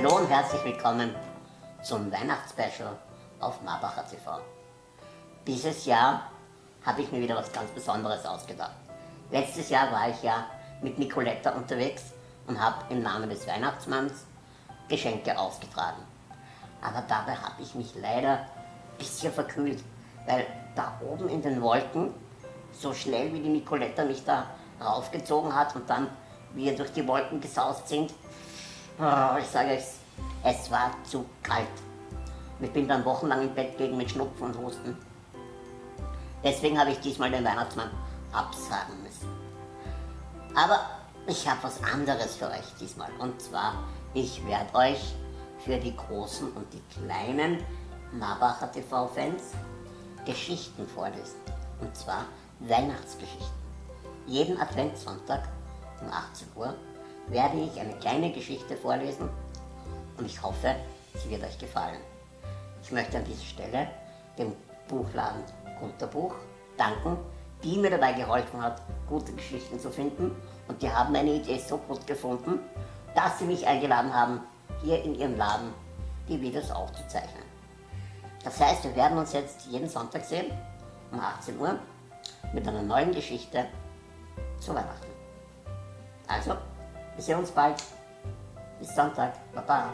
Hallo und herzlich willkommen zum Weihnachtsspecial auf Marbacher TV. Dieses Jahr habe ich mir wieder was ganz Besonderes ausgedacht. Letztes Jahr war ich ja mit Nicoletta unterwegs und habe im Namen des Weihnachtsmanns Geschenke ausgetragen. Aber dabei habe ich mich leider ein bisschen verkühlt, weil da oben in den Wolken, so schnell wie die Nicoletta mich da raufgezogen hat und dann wir durch die Wolken gesaust sind, oh, ich sage euch, es war zu kalt. Ich bin dann wochenlang im Bett gelegen mit Schnupfen und Husten. Deswegen habe ich diesmal den Weihnachtsmann absagen müssen. Aber ich habe was anderes für euch diesmal. Und zwar, ich werde euch für die großen und die kleinen Marbacher TV-Fans Geschichten vorlesen. Und zwar Weihnachtsgeschichten. Jeden Adventssonntag um 18 Uhr werde ich eine kleine Geschichte vorlesen und ich hoffe, sie wird euch gefallen. Ich möchte an dieser Stelle dem Buchladen Gunterbuch danken, die mir dabei geholfen hat, gute Geschichten zu finden und die haben meine Idee so gut gefunden, dass sie mich eingeladen haben, hier in ihrem Laden die Videos aufzuzeichnen. Das heißt, wir werden uns jetzt jeden Sonntag sehen, um 18 Uhr, mit einer neuen Geschichte zu Weihnachten. Also, wir sehen uns bald. Bis Sonntag. Baba.